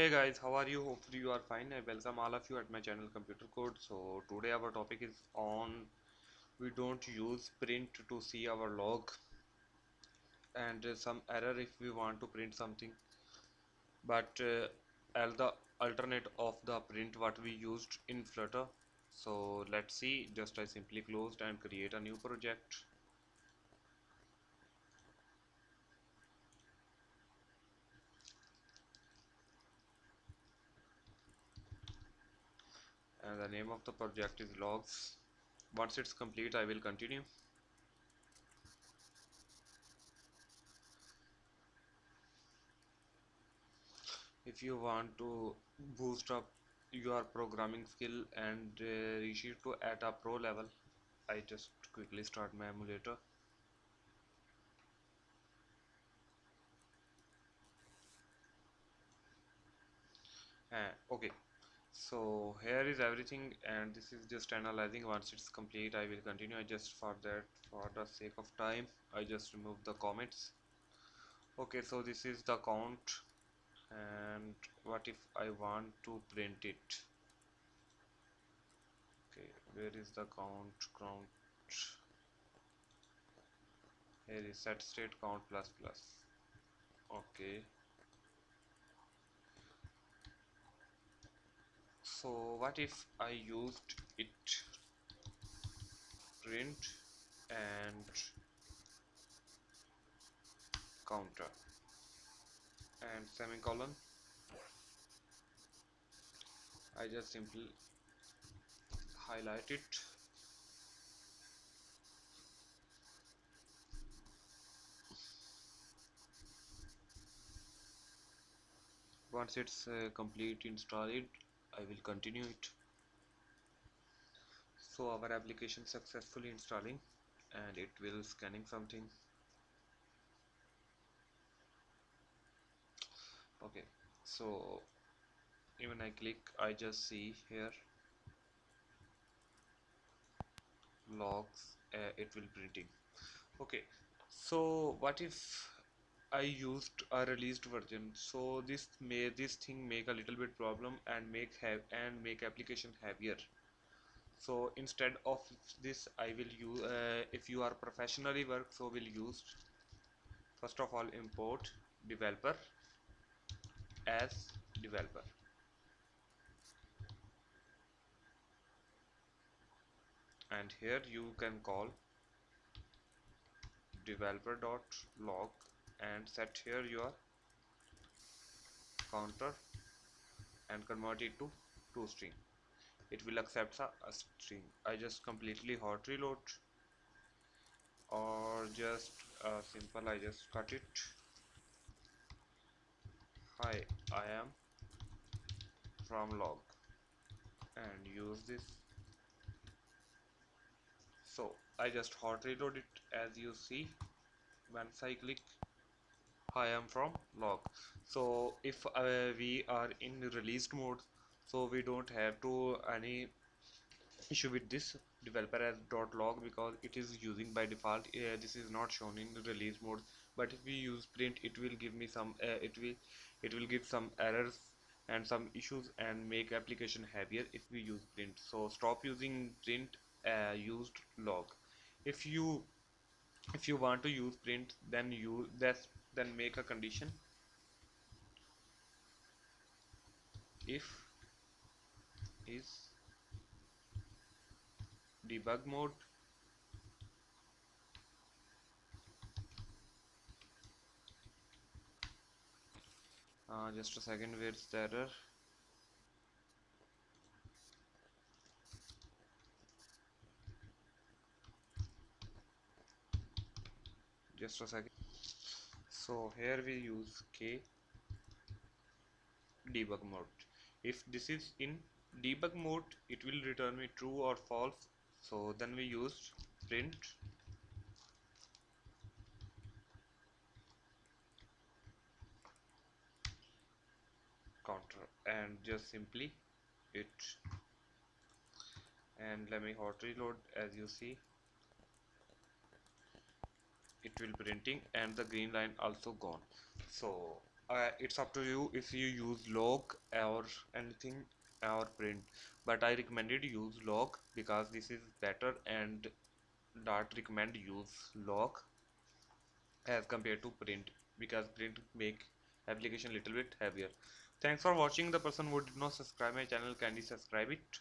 Hey guys, how are you? Hopefully you are fine. I welcome all of you at my channel Computer Code. So today our topic is on we don't use print to see our log and uh, some error if we want to print something but uh, as the alternate of the print what we used in Flutter. So let's see just I simply closed and create a new project and the name of the project is logs. Once it's complete I will continue. If you want to boost up your programming skill and uh, reach it to at a pro level I just quickly start my emulator. Uh, okay so here is everything and this is just analyzing. Once it's complete I will continue. I just for that for the sake of time I just remove the comments. Okay so this is the count and what if I want to print it? Okay where is the count count? Here is set state count plus plus. Okay so what if I used it? Print and counter. And semicolon. I just simply highlight it. Once it's uh, complete install it I will continue it. So our application successfully installing and it will scanning something. Okay so even I click I just see here logs uh, it will printing. Okay so what if I used a released version. So this may this thing make a little bit problem and make have and make application heavier. So instead of this I will use uh, if you are professionally work so we'll use first of all import developer as developer. And here you can call developer.log and set here your counter and convert it to two string. It will accept a, a string. I just completely hot reload or just uh, simple I just cut it. Hi I am from log and use this. So I just hot reload it as you see. Once I click I am from log. So if uh, we are in released mode so we don't have to any issue with this developer as dot .log because it is using by default. Uh, this is not shown in the release mode but if we use print it will give me some uh, it will it will give some errors and some issues and make application heavier if we use print. So stop using print uh, used log. If you if you want to use print then you that's then make a condition. If is debug mode uh, just a second where's the error? Just a second so here we use k debug mode. If this is in debug mode it will return me true or false. So then we use print. Counter and just simply it. And let me hot reload as you see it will printing and the green line also gone. So uh, it's up to you if you use log or anything or print. But I recommended use log because this is better and dart recommend use log as compared to print because print make application little bit heavier. Thanks for watching. The person who did not subscribe my channel kindly subscribe it